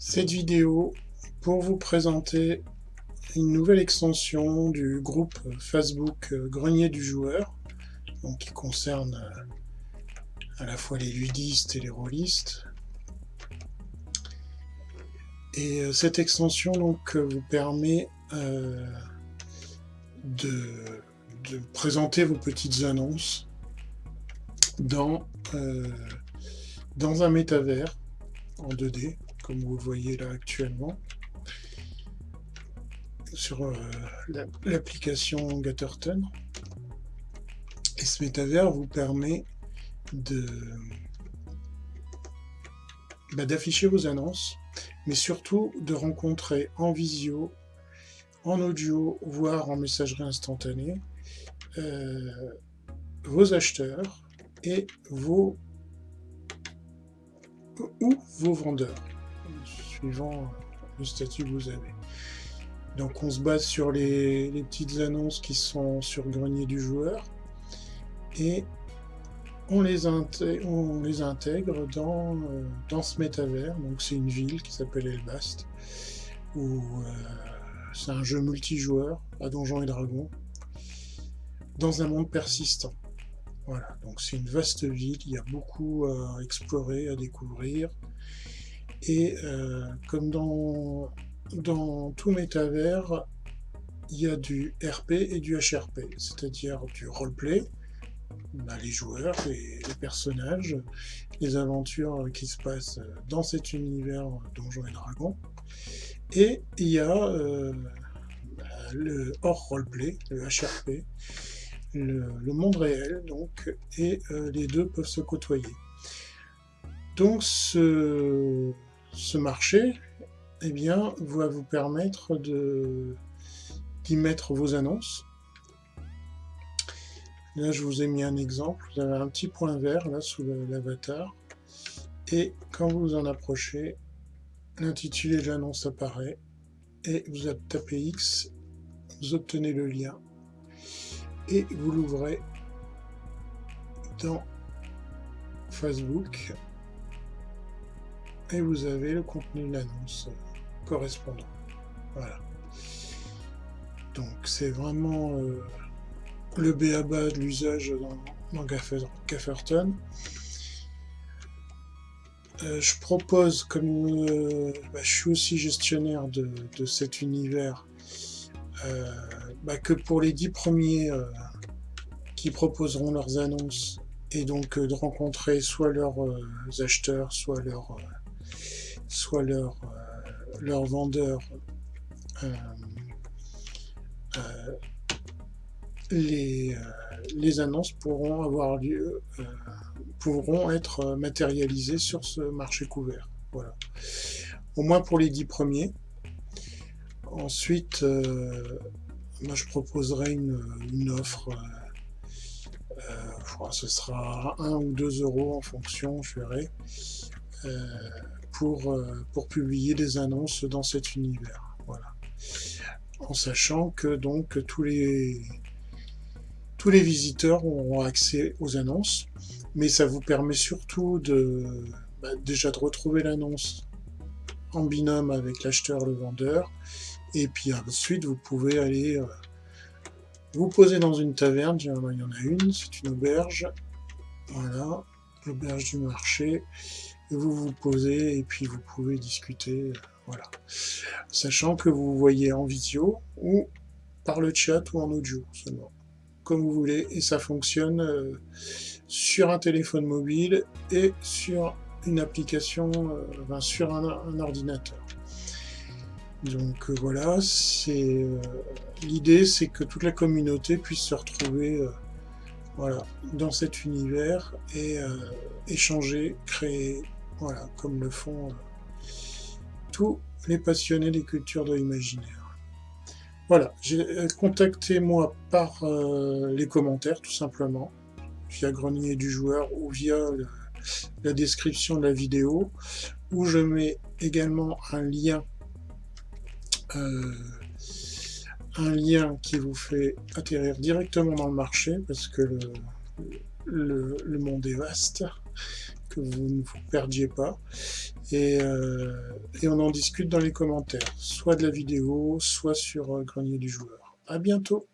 cette vidéo pour vous présenter une nouvelle extension du groupe Facebook Grenier du Joueur, donc qui concerne à la fois les ludistes et les rôlistes. Et euh, cette extension donc vous permet euh, de, présenter vos petites annonces dans, euh, dans un métavers en 2D comme vous le voyez là actuellement, sur euh, l'application Gatterton. Et ce métavers vous permet de bah, d'afficher vos annonces, mais surtout de rencontrer en visio, en audio, voire en messagerie instantanée, euh, vos acheteurs et vos ou vos vendeurs suivant le statut que vous avez. Donc on se base sur les, petites annonces qui sont sur grenier du joueur et on les, intègre, euh, dans ce métavers. Donc c'est une ville qui s'appelle Elbast où euh, c'est un jeu multijoueur à Donjons et Dragons dans un monde persistant. Voilà, donc c'est une vaste ville, il y a beaucoup à explorer, à découvrir. Et euh, comme dans, dans tout métavers, il y a du RP et du HRP, c'est-à-dire du roleplay, bah, les joueurs, les, personnages, les aventures qui se passent dans cet univers Donjons et Dragons. Et il y a euh, bah, le hors roleplay, le HRP, le, le, monde réel, donc, et euh, les deux peuvent se côtoyer. Donc ce, ce marché eh bien, va vous permettre d'y mettre vos annonces. Là, je vous ai mis un exemple. Vous avez un petit point vert là sous l'avatar. Et quand vous en approchez, l'intitulé de l'annonce apparaît. Et vous tapez X, vous obtenez le lien. Et vous l'ouvrez dans Facebook et vous avez le contenu de l'annonce correspondant. Voilà. Donc c'est vraiment euh, le BABA de l'usage dans, Gafferton. Euh, je propose, comme euh, bah, je suis aussi gestionnaire de, cet univers, bah, que pour les dix premiers qui proposeront leurs annonces, et donc de rencontrer soit leurs acheteurs, soit leurs soit leur, euh, leur vendeur euh, euh, les, les, annonces pourront avoir lieu, pourront être matérialisées sur ce marché couvert. Voilà. Au moins pour les dix premiers. Ensuite, moi je proposerai une, une offre. Ce sera 1 ou 2 euros en fonction, je verrai. Pour, publier des annonces dans cet univers. Voilà. En sachant que donc tous les, tous les visiteurs auront accès aux annonces, mais ça vous permet surtout de bah, déjà de retrouver l'annonce en binôme avec l'acheteur, le vendeur, et puis ensuite vous pouvez aller euh, vous poser dans une taverne, il y en a une, c'est une auberge, voilà, l'auberge du marché, vous vous posez et puis vous pouvez discuter, euh, voilà. Sachant que vous voyez en vidéo ou par le chat ou en audio seulement, comme vous voulez, et ça fonctionne euh, sur un téléphone mobile et sur une application, euh, sur un, ordinateur. Donc voilà, c'est l'idée, c'est que toute la communauté puisse se retrouver voilà, dans cet univers et échanger, créer, voilà, comme le font euh, tous les passionnés des cultures de l'imaginaire. Voilà, euh, contactez-moi par euh, les commentaires, tout simplement, via Grenier du Joueur ou via la description de la vidéo, où je mets également un lien un lien qui vous fait atterrir directement dans le marché parce que le, le monde est vaste que vous ne vous perdiez pas. Et, euh, et, on en discute dans les commentaires, soit de la vidéo, soit sur Grenier du Joueur. À bientôt